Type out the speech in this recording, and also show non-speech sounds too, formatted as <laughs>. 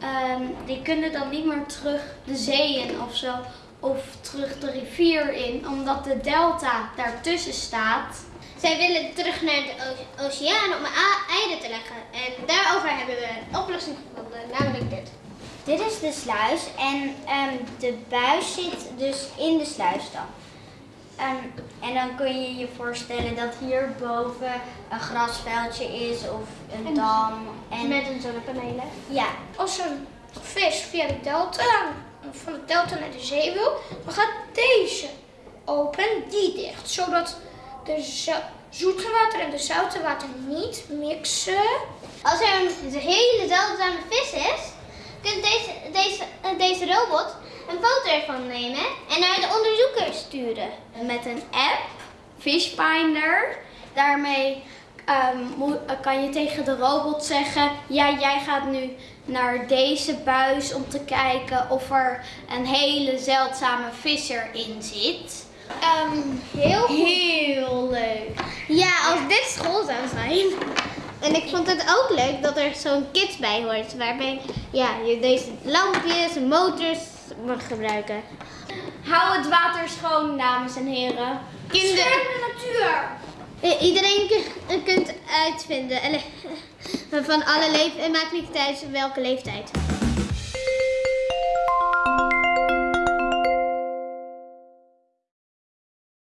ehm, die kunnen dan niet meer terug de zee in of zo. Of terug de rivier in, omdat de delta daartussen staat. Zij willen terug naar de oceaan om eieren te leggen. En daarover hebben we een oplossing gevonden, namelijk dit. Dit is de sluis en ehm, de buis zit dus in de sluis dan. Ehm, en dan kun je je voorstellen dat hierboven een grasveldje is of een dam. En Zonnepanelen. ja, Als een vis via de delta, van de delta naar de zee wil, dan gaat deze open, die dicht. Zodat de zo- zoete water en de zoute water niet mixen. Als er een hele zeldzame vis is, kunt deze, deze, eh, deze robot een foto ervan nemen en naar de onderzoeker sturen. Met een app, Fishfinder. Daarmee ehm, mo- kan je tegen de robot zeggen: Ja, jij gaat nu naar deze buis om te kijken of er een hele zeldzame vis erin zit. Ehm, heel goed. Heel leuk. Ja, als dit school zou zijn. En ik vond het ook leuk dat er zo'n kit bij hoort, waarbij ja, je deze lampjes en motors mag gebruiken. Hou het water schoon, dames en heren. Kinderen, de natuur. Iedereen uitvinden <laughs> van alle leeftijden, en maakt niet uit welke leeftijd.